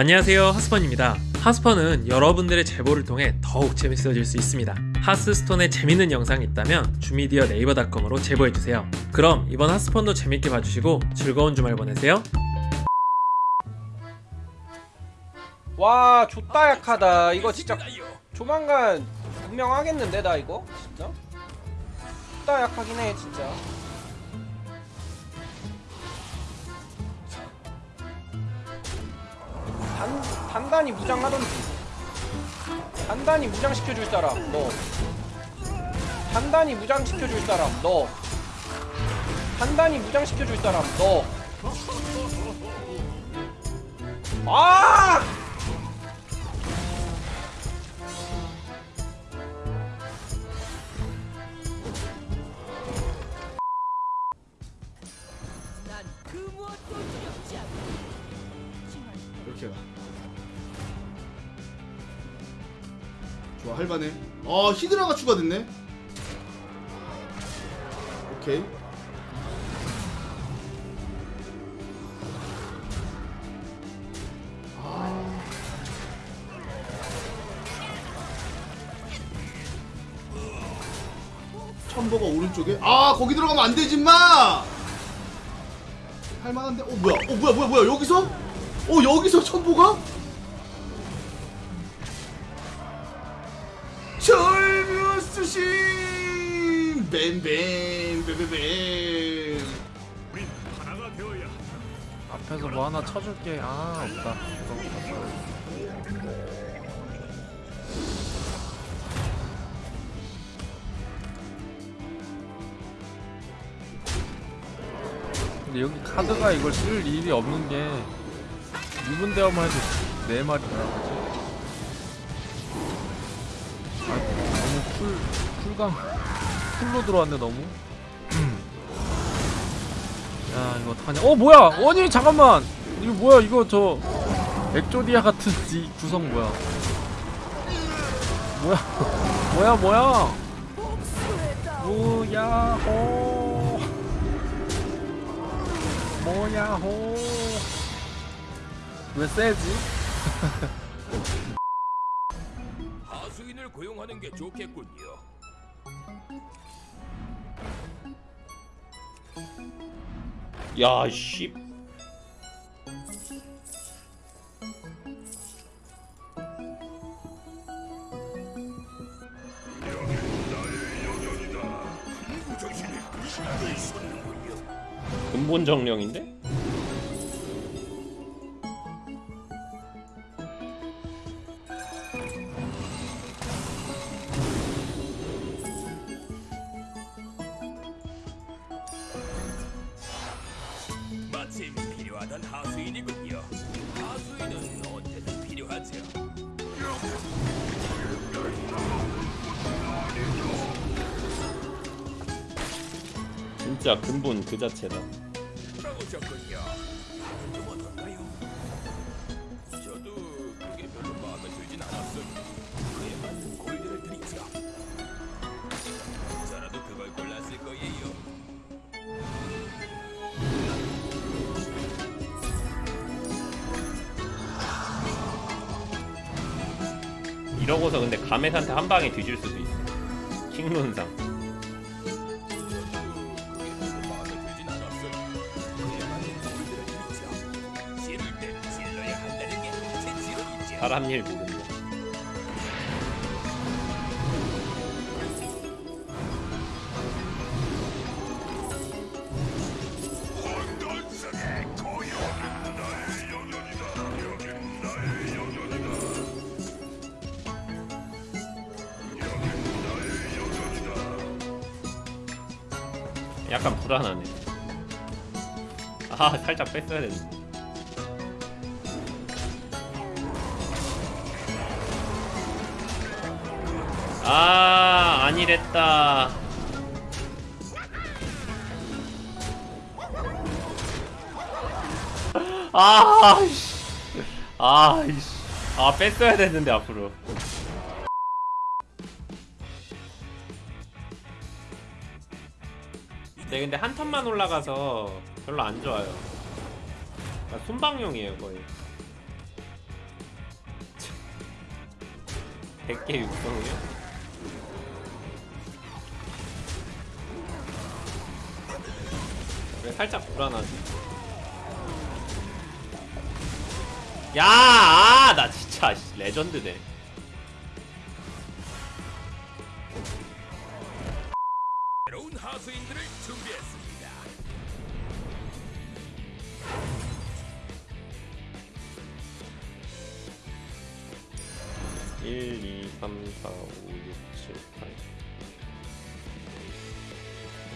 안녕하세요 하스펀입니다. 하스펀은 여러분들의 제보를 통해 더욱 재밌어질 수 있습니다. 하스스톤에 재밌는 영상이 있다면 주미디어 네이버닷컴으로 제보해주세요. 그럼 이번 하스펀도 재밌게 봐주시고 즐거운 주말 보내세요. 와 좋다 약하다. 이거 진짜 조만간 분명하겠는데 나 이거? 진짜? 좋다 약하긴 해 진짜 단, 단단히 무장하던지 단단히 무장시켜줄 사람 너. 단단히 무장시켜줄 사람 너. 단단히 무장시켜줄 사람 너. 아! 좋아 할만해. 아 히드라가 추가됐네. 오케이. 아. 첨보가 오른쪽에 아 거기 들어가면 안 되지 마 할만한데 어 뭐야 어 뭐야 뭐야 뭐야 여기서 어 여기서 첨보가 절묘수신 뱀뱀 뱀 뱀뱀 앞에서 뭐 하나 쳐줄게. 아 없다. 근데 여기 카드가 이걸 쓸 일이 없는 게 유분 대화만 해도 네 마리나 그지? 아 너무 쿨 쿨감 쿨로 들어왔네 너무. 야 이거 어떡하냐. 어 뭐야! 아니 잠깐만! 이거 뭐야 이거 저 엑조디아 같은 이 구성 뭐야? 뭐야 뭐야 뭐야? 뭐야호. 뭐야호. 왜 세지? 하수인을 고용하는 게 좋겠군요. 야, 씨. 근본 정령인데? 그걸 골랐을 거예요. 이러고서 근데 가메한테 한 방에 뒤질 수도 있어. 킹론상. 사람 일 모른다. 약간 불안하네. 아, 살짝 뺐어야 되는데. 아, 아니랬다. 아, 씨. 아. 아, 뺐어야 됐는데, 앞으로. 네, 근데 한 턴만 올라가서 별로 안 좋아요. 그러니까 순방용이에요, 거의. 100개 육성이요? 살짝 불안하지? 야, 아, 나 진짜 씨, 레전드네. 새로운 하수인들을 준비했습니다. 일, 이, 삼, 사, 오, 육, 칠, 팔.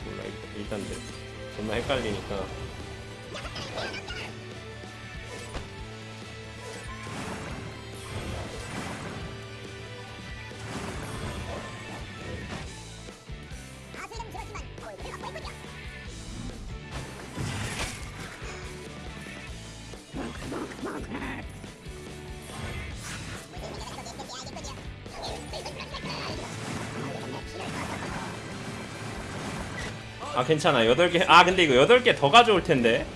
몰라, 일- 일단 돼. 존나 헷갈리니까. 아 괜찮아. 8개 아 근데 이거 8개 더 가져올 텐데.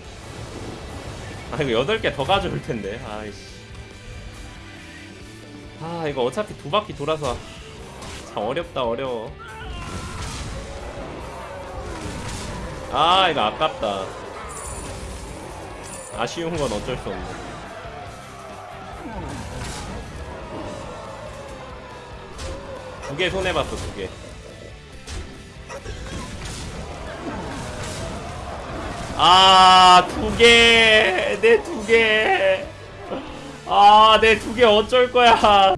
아 이거 8개 더 가져올 텐데. 아이씨. 아 이거 어차피 두 바퀴 돌아서 참 어렵다 어려워. 아 이거 아깝다. 아쉬운 건 어쩔 수 없네. 두 개 손해봤어 두개 아, 두 개. 내 두 개. 아, 내 두 개 어쩔 거야.